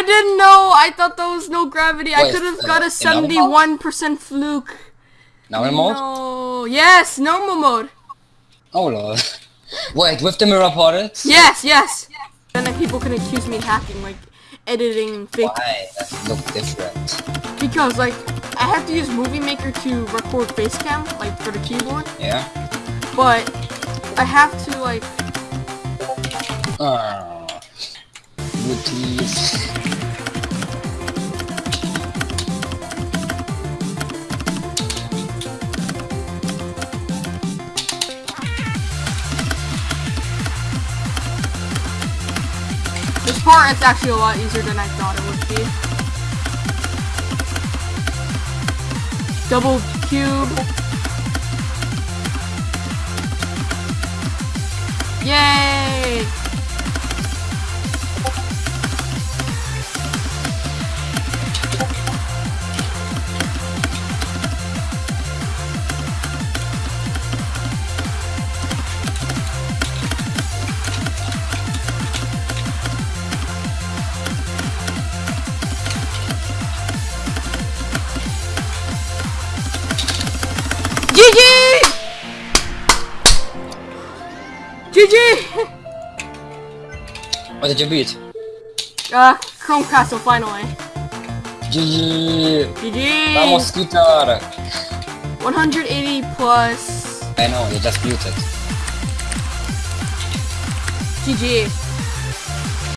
I didn't know. I thought there was no gravity. I could have uh, got a in normal mode? 71% fluke. Normal mode? No. Yes, normal mode. Oh lol. Wait, with the mirror portals? Yes, yes. And then people can accuse me of hacking, like editing fake. Why it look different? Because like I have to use Movie Maker to record Facecam, like for the keyboard. Yeah? But I have to like This part. It's actually a lot easier than I thought it would be. Double cube. Yay! GG! GG! What did you beat? Uh, Chrome Castle finally. GG! GG! Vamos guitar! 180 plus I know, you just muted. GG.